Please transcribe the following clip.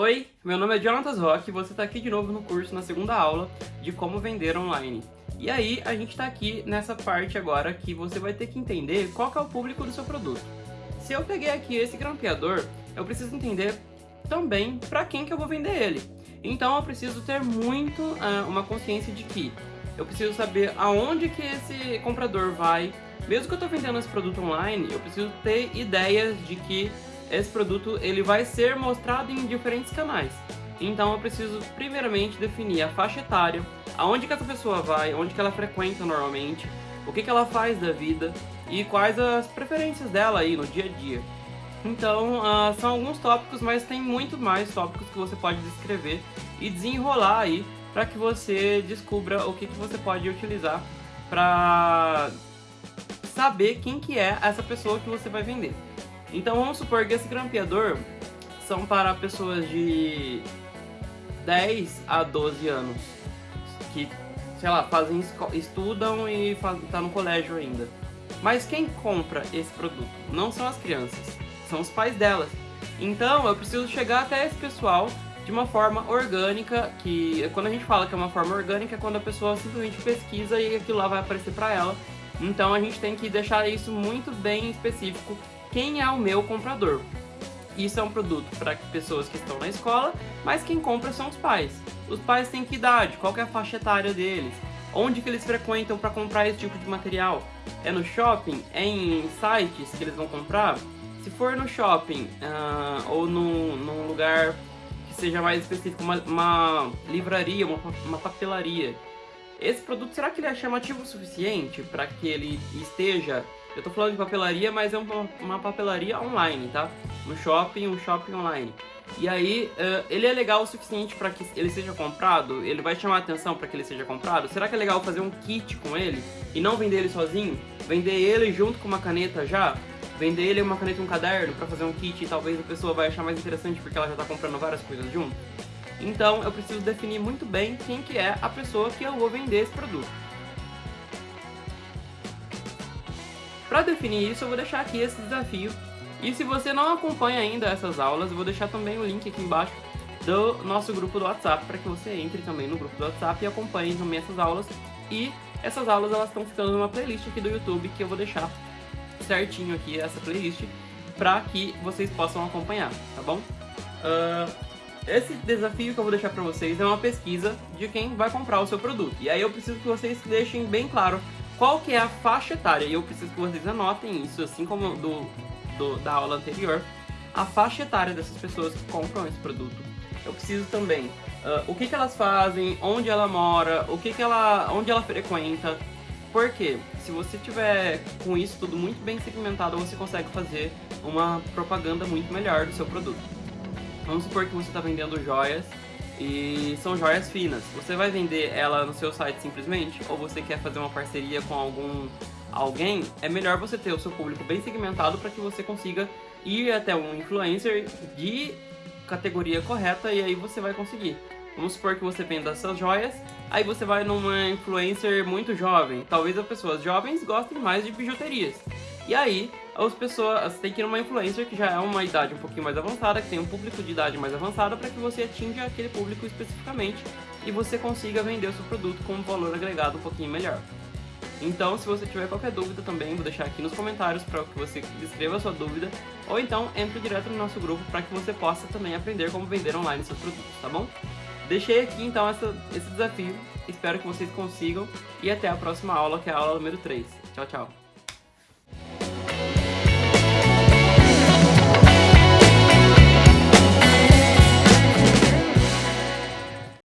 Oi, meu nome é Jonatas Rock e você está aqui de novo no curso na segunda aula de como vender online. E aí, a gente está aqui nessa parte agora que você vai ter que entender qual que é o público do seu produto. Se eu peguei aqui esse grampeador, eu preciso entender também para quem que eu vou vender ele. Então eu preciso ter muito uh, uma consciência de que eu preciso saber aonde que esse comprador vai. Mesmo que eu estou vendendo esse produto online, eu preciso ter ideias de que esse produto ele vai ser mostrado em diferentes canais. Então eu preciso primeiramente definir a faixa etária, aonde que essa pessoa vai, onde que ela frequenta normalmente, o que, que ela faz da vida e quais as preferências dela aí no dia a dia. Então uh, são alguns tópicos, mas tem muito mais tópicos que você pode descrever e desenrolar aí para que você descubra o que, que você pode utilizar para saber quem que é essa pessoa que você vai vender. Então vamos supor que esse grampeador são para pessoas de 10 a 12 anos que, sei lá, fazem estudam e faz, tá no colégio ainda. Mas quem compra esse produto não são as crianças, são os pais delas. Então eu preciso chegar até esse pessoal de uma forma orgânica, que quando a gente fala que é uma forma orgânica é quando a pessoa simplesmente pesquisa e aquilo lá vai aparecer para ela. Então a gente tem que deixar isso muito bem específico quem é o meu comprador. Isso é um produto para pessoas que estão na escola, mas quem compra são os pais. Os pais têm que idade, qual que é a faixa etária deles, onde que eles frequentam para comprar esse tipo de material. É no shopping? É em sites que eles vão comprar? Se for no shopping uh, ou no, num lugar que seja mais específico, uma, uma livraria, uma, uma papelaria, esse produto, será que ele é chamativo o suficiente para que ele esteja eu tô falando de papelaria, mas é uma, papelaria online, tá? No shopping, um shopping online. E aí, uh, ele é legal o suficiente para que ele seja comprado? Ele vai chamar atenção para que ele seja comprado? Será que é legal fazer um kit com ele e não vender ele sozinho? Vender ele junto com uma caneta já? Vender ele uma caneta e um caderno para fazer um kit e talvez a pessoa vai achar mais interessante porque ela já tá comprando várias coisas junto? Então, eu preciso definir muito bem quem que é a pessoa que eu vou vender esse produto. Para definir isso, eu vou deixar aqui esse desafio. E se você não acompanha ainda essas aulas, eu vou deixar também o link aqui embaixo do nosso grupo do WhatsApp, para que você entre também no grupo do WhatsApp e acompanhe também essas aulas. E essas aulas elas estão ficando numa playlist aqui do YouTube, que eu vou deixar certinho aqui essa playlist, para que vocês possam acompanhar, tá bom? Uh, esse desafio que eu vou deixar para vocês é uma pesquisa de quem vai comprar o seu produto. E aí eu preciso que vocês deixem bem claro qual que é a faixa etária, e eu preciso que vocês anotem isso, assim como do, do da aula anterior, a faixa etária dessas pessoas que compram esse produto. Eu preciso também uh, o que, que elas fazem, onde ela mora, o que, que ela, onde ela frequenta. Porque se você tiver com isso tudo muito bem segmentado, você consegue fazer uma propaganda muito melhor do seu produto. Vamos supor que você está vendendo joias e são joias finas. Você vai vender ela no seu site simplesmente? Ou você quer fazer uma parceria com algum alguém? É melhor você ter o seu público bem segmentado para que você consiga ir até um influencer de categoria correta e aí você vai conseguir. Vamos supor que você venda essas joias, aí você vai numa influencer muito jovem. Talvez as pessoas jovens gostem mais de bijuterias. E aí, as pessoas têm que ir numa influencer que já é uma idade um pouquinho mais avançada, que tem um público de idade mais avançada, para que você atinja aquele público especificamente e você consiga vender o seu produto com um valor agregado um pouquinho melhor. Então, se você tiver qualquer dúvida também, vou deixar aqui nos comentários para que você escreva a sua dúvida, ou então entre direto no nosso grupo para que você possa também aprender como vender online seus produtos, tá bom? Deixei aqui então essa, esse desafio, espero que vocês consigam e até a próxima aula, que é a aula número 3. Tchau, tchau!